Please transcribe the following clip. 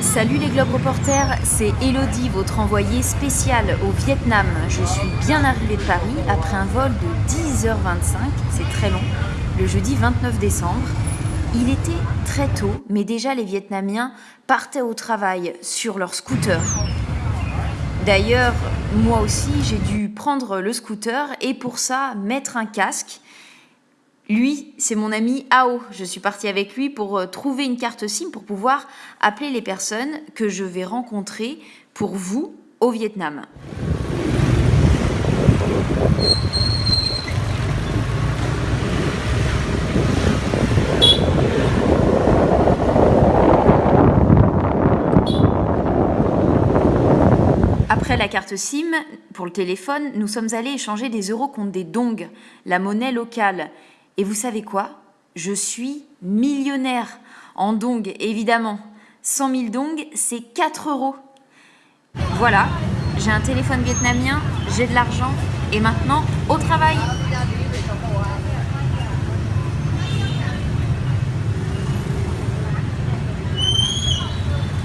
Salut les Globes Reporters, c'est Elodie, votre envoyée spéciale au Vietnam. Je suis bien arrivée de Paris après un vol de 10h25, c'est très long, le jeudi 29 décembre. Il était très tôt, mais déjà les Vietnamiens partaient au travail sur leur scooter. D'ailleurs, moi aussi, j'ai dû prendre le scooter et pour ça, mettre un casque. Lui, c'est mon ami Ao. Je suis partie avec lui pour euh, trouver une carte SIM pour pouvoir appeler les personnes que je vais rencontrer pour vous au Vietnam. Après la carte SIM, pour le téléphone, nous sommes allés échanger des euros contre des dongs, la monnaie locale. Et vous savez quoi? Je suis millionnaire en dong, évidemment. 100 000 dong, c'est 4 euros. Voilà, j'ai un téléphone vietnamien, j'ai de l'argent, et maintenant, au travail